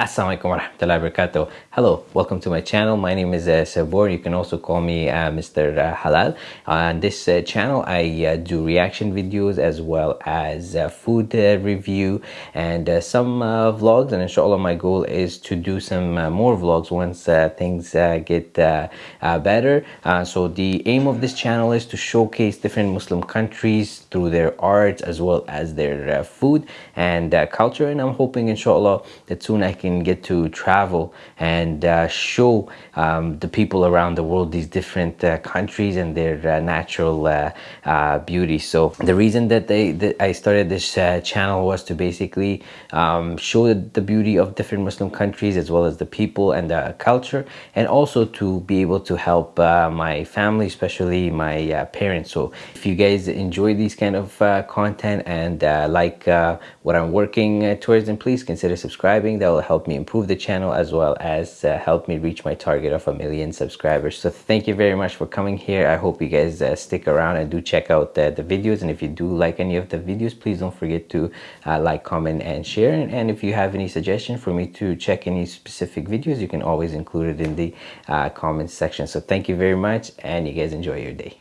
Assalamualaikum warahmatullahi wabarakatuh. Hello, welcome to my channel. My name is uh, Sabor. You can also call me uh, Mr. Uh, Halal. On this uh, channel, I uh, do reaction videos as well as uh, food uh, review and some vlogs. And inshallah, my goal is to do some more vlogs once things get better. so the aim of this channel is to showcase different Muslim countries through their arts as well as their food and culture. And I'm hoping inshallah that soon I can get to travel and uh, show um, the people around the world these different uh, countries and their uh, natural uh, uh, beauty. So the reason that they that I started this channel was to basically um, show the beauty of different Muslim countries as well as the people and the culture and also to be able to help my family, especially my parents. So if you guys enjoy these kind of content and like what I'm working towards, then please consider subscribing. That will help me improve the channel as well as uh, help me reach my target of a million subscribers. So thank you very much for coming here. I hope you guys uh, stick around and do check out uh, the videos. And if you do like any of the videos, please don't forget to uh, like, comment, and share. And, and, if you have any suggestion for me to check any specific videos, you can always include it in the uh, comments section. So thank you very much and you guys enjoy your day.